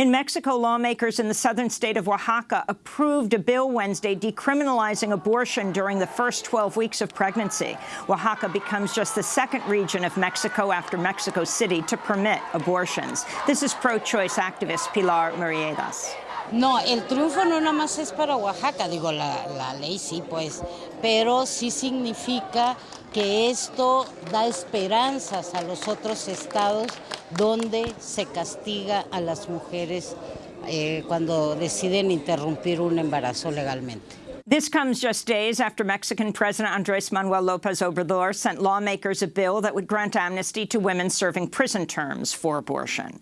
In Mexico, lawmakers in the southern state of Oaxaca approved a bill Wednesday decriminalizing abortion during the first 12 weeks of pregnancy. Oaxaca becomes just the second region of Mexico after Mexico City to permit abortions. This is pro-choice activist Pilar Muriedas. No, el triunfo no nada más es para Oaxaca, digo, la, ley sí, pues, pero sí significa que esto da esperanzas a los otros estados donde se castiga a las mujeres eh, cuando deciden interrumpir un embarazo legalmente. This comes just days after Mexican President Andres Manuel Lopez Obrador sent lawmakers a bill that would grant amnesty to women serving prison terms for abortion.